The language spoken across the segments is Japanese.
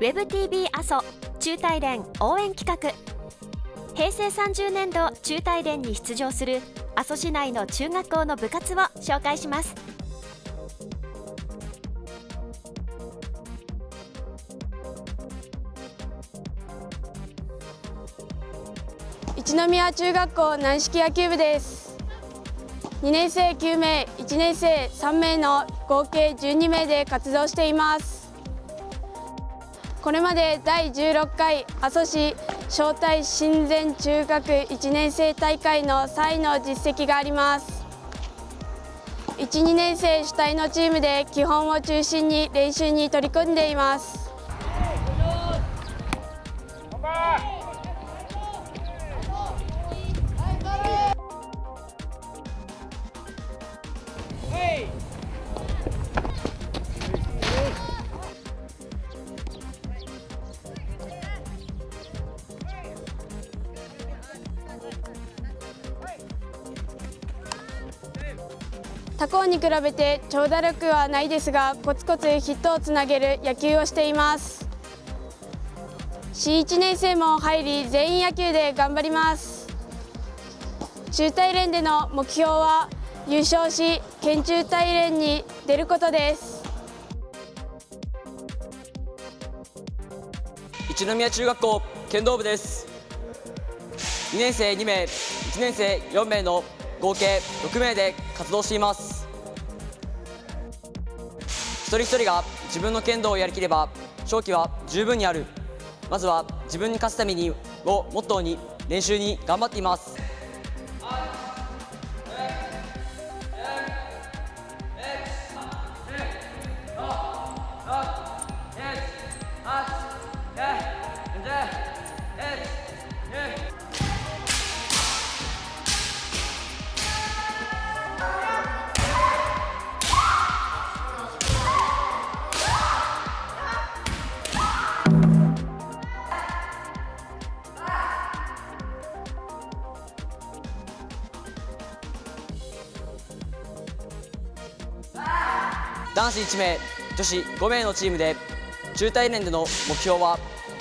WebTV 阿蘇中大連応援企画。平成30年度中大連に出場する阿蘇市内の中学校の部活を紹介します。一宮中学校軟式野球部です。2年生9名1年生3名の合計12名で活動しています。これまで第16回阿蘇市招待親善中学1年生大会の3位の実績があります。1、2年生主体のチームで基本を中心に練習に取り組んでいます。他校に比べて長打力はないですがコツコツヒットをつなげる野球をしています。C1 年生も入り全員野球で頑張ります。中大連での目標は優勝し県中大連に出ることです。一宮中学校剣道部です。2年生2名1年生4名の合計6名で活動しています。一人一人が自分の剣道をやりきれば勝機は十分にある。まずは自分に勝つためにをモットーに練習に頑張っています。男子1名女子5名のチームで中大連での目標は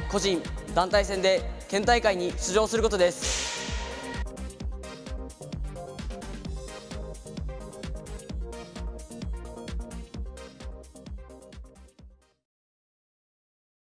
個人団体戦で県大会に出場することです。